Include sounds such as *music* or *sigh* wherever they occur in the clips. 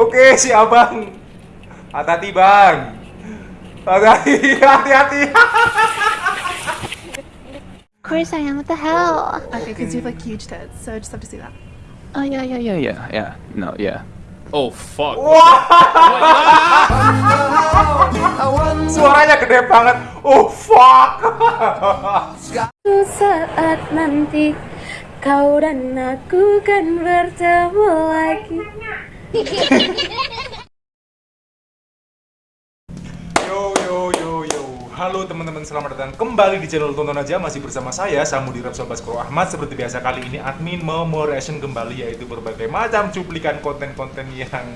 Oke, si abang. Hati-hati, Bang. Hati-hati, hati-hati. Of course I am. What the hell? Okay, because you have like huge tits, so I just have to see that. Oh yeah, yeah, yeah, yeah, yeah. No, yeah. Oh fuck. Suaranya gede banget. Oh, fuck. Suatu saat nanti kau dan aku kan bertemu lagi. Yo yo yo yo. Halo teman-teman, selamat datang kembali di channel Tonton Aja. Masih bersama saya, Samudi Rapsol Baskoro Ahmad. Seperti biasa kali ini admin mau reaction kembali Yaitu berbagai macam cuplikan konten-konten yang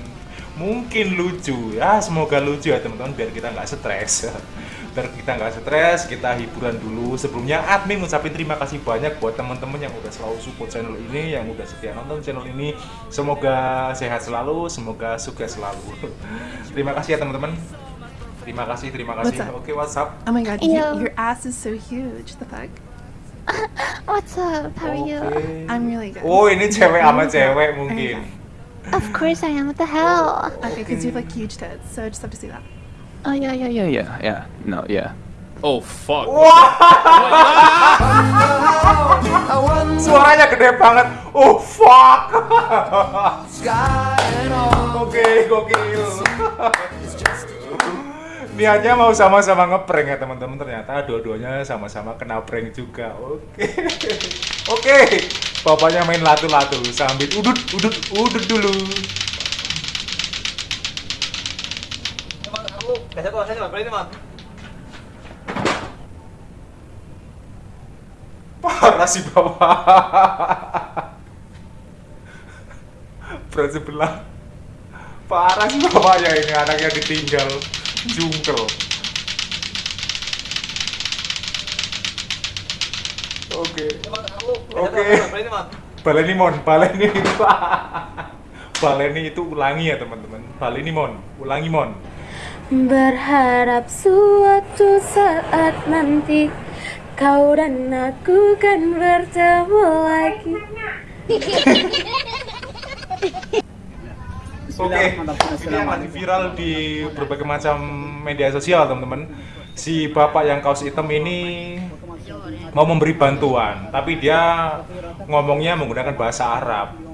mungkin lucu. Ya semoga lucu ya teman-teman biar kita nggak stres *laughs* Biar kita nggak stres, kita hiburan dulu Sebelumnya admin ngucapin terima kasih banyak buat teman-teman yang udah selalu support channel ini Yang udah setia nonton channel ini Semoga sehat selalu, semoga sukses selalu *laughs* Terima kasih ya teman-teman Terima kasih, terima kasih. What's up? Oke, WhatsApp. Oh my god, you, your ass is so huge. The fuck? *laughs* What's up? How are you? I'm really good. Oh, ini cewek sama Okay. cewek mungkin. Of course I am. What the hell? Okay, because you have like huge tits, so I just have to see that. Oh yeah, yeah, yeah, yeah, yeah. No, yeah. Oh fuck. Suaranya gede banget. Oh, fuck. Oke, gokil. Niatnya mau sama-sama ngeprank ya teman-teman ternyata dua-duanya sama-sama kena prank juga. Oke. Oke. Bapaknya main latu-latu sambil udut udut udut dulu. Parah sih bapak. Berat sebelah. Parah sih bapaknya ini anaknya ditinggal jungkel. Oke. Oke. Baleni mon, baleni *laughs* baleni itu ulangi ya teman-teman. Baleni mon, ulangi mon. Berharap suatu saat nanti kau dan aku kan bertemu lagi. Oke, ini yang lagi viral di berbagai macam media sosial teman-teman. Si bapak yang kaos hitam ini mau memberi bantuan, tapi dia ngomongnya menggunakan bahasa Arab.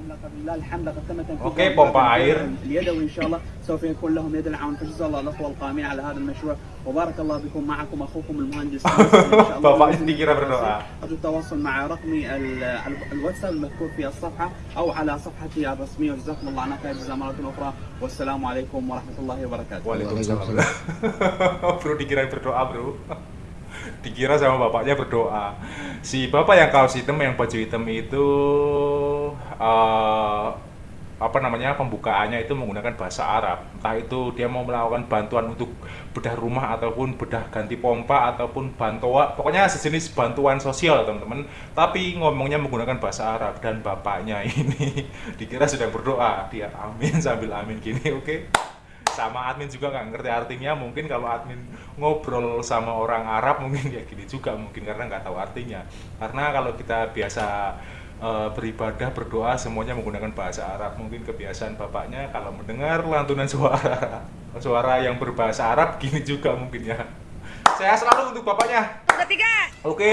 اوكي بومبا عاير. اليدوي ان شاء الله سوف يكون لهم يد العون فجزا الله الاخوه القائمين على هذا المشروع وبارك الله بكم معكم اخوكم المهندس Bapaknya dikira berdoa. ارجو التواصل مع رقمي ال- ال- الواتساب المذكور في الصفحه او على صفحتي الرسميه وجزاكم الله عنا خير جزاء مره اخرى والسلام عليكم ورحمه الله وبركاته Waalaikumsalam. bro dikira berdoa bro. Dikira sama bapaknya berdoa. Si bapak yang kaos hitam yang baju hitam itu eh, apa namanya pembukaannya itu menggunakan bahasa Arab. Entah itu dia mau melakukan bantuan untuk bedah rumah ataupun bedah ganti pompa ataupun bantuan pokoknya sejenis bantuan sosial teman-teman. Tapi ngomongnya menggunakan bahasa Arab dan bapaknya *laughs* ini dikira sedang berdoa. Dia amin sambil amin gini, oke? sama admin juga nggak ngerti artinya mungkin kalau admin ngobrol sama orang Arab mungkin ya gini juga mungkin karena nggak tahu artinya karena kalau kita biasa eh, beribadah berdoa semuanya menggunakan bahasa Arab. Mungkin kebiasaan bapaknya kalau mendengar lantunan suara *laughs* suara yang berbahasa Arab gini juga mungkin ya. Saya selalu untuk bapaknya. Ketiga. oke.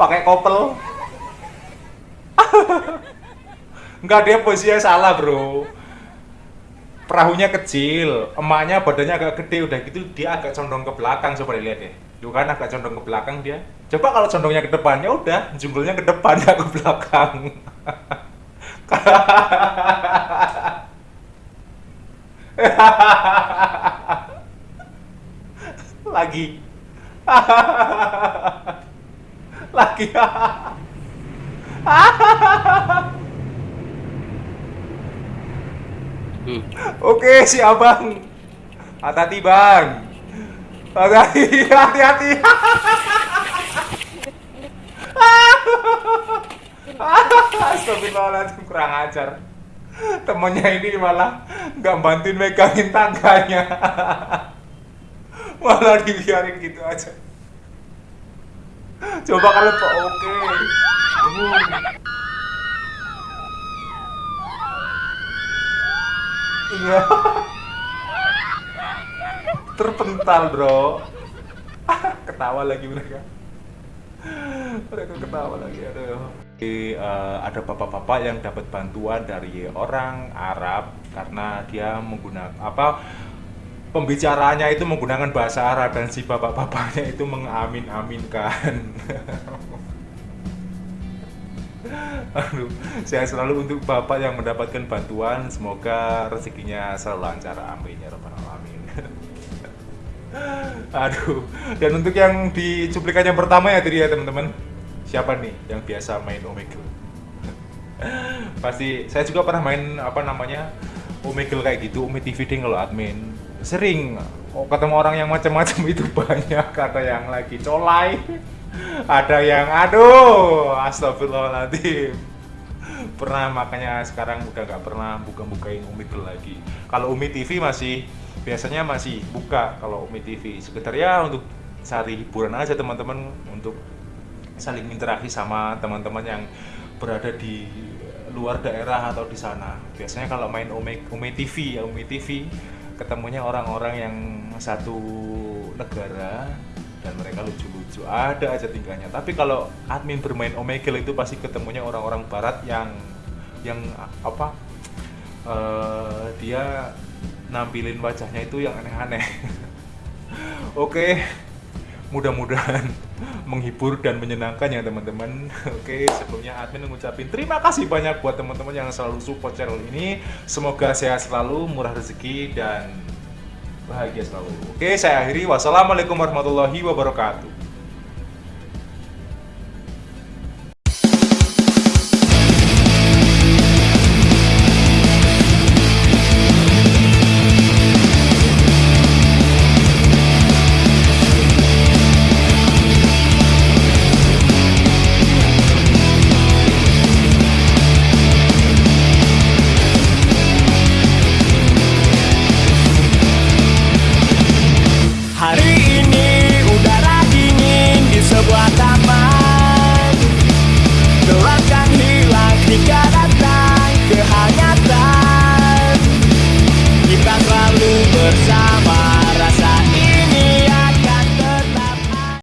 Pakai kopel. *laughs* Enggak dia posisinya salah bro Perahunya kecil Emaknya badannya agak gede Udah gitu dia agak condong ke belakang Coba dilihat deh. Tuh kan agak condong ke belakang dia. Coba kalau condongnya ke depan ya udah Junggulnya ke depan *laughs* ya ke belakang. *laughs* Lagi. *laughs* Lagi Oke si abang. Hati-hati bang. Hati-hati Hati-hati. Astagfirullahaladzim kurang ajar. Temennya ini malah nggak bantuin megangin tangganya. Malah dibiarin gitu aja. Coba kalau oke. Uh. Iya. Terpental bro. *laughs* Ketawa lagi mereka. Mereka ketawa lagi aduh. Jadi, eh, ada bapak-bapak yang dapat bantuan dari orang Arab karena dia menggunakan apa pembicaraannya itu menggunakan bahasa Arab dan si bapak-bapaknya itu mengamin-aminkan *laughs* Aduh, saya selalu untuk bapak yang mendapatkan bantuan. Semoga rezekinya selalu lancar amin ya rabbal alamin. *laughs* Aduh, dan untuk yang di cuplikan yang pertama ya tadi ya teman-teman. Siapa nih yang biasa main Omegle? *laughs* Pasti, saya juga pernah main apa namanya Omegle kayak gitu, Ome TV ding kalau admin. Sering oh, ketemu orang yang macam-macam itu *laughs* banyak Ada yang lagi colai Ada yang aduh, astagfirullahaladzim. Pernah makanya sekarang udah nggak pernah buka-bukain Omegle lagi. Kalau Umi TV masih biasanya masih buka kalau Umi TV sekedar ya untuk cari hiburan aja teman-teman. Untuk saling interaksi sama teman-teman yang berada di luar daerah atau di sana. Biasanya kalau main Umi, Umi TV ya Umi TV ketemunya orang-orang yang satu negara dan mereka lucu-lucu ada aja tingkahnya tapi kalau admin bermain Omegle itu pasti ketemunya orang-orang barat yang yang apa eh, dia nampilin wajahnya itu yang aneh-aneh. *laughs* Oke, mudah-mudahan menghibur dan menyenangkan ya teman-teman. *laughs* Oke, sebelumnya admin mengucapin terima kasih banyak buat teman-teman yang selalu support channel ini. Semoga sehat selalu, murah rezeki dan bahagia selalu. Oke, saya akhiri. Wassalamualaikum warahmatullahi wabarakatuh.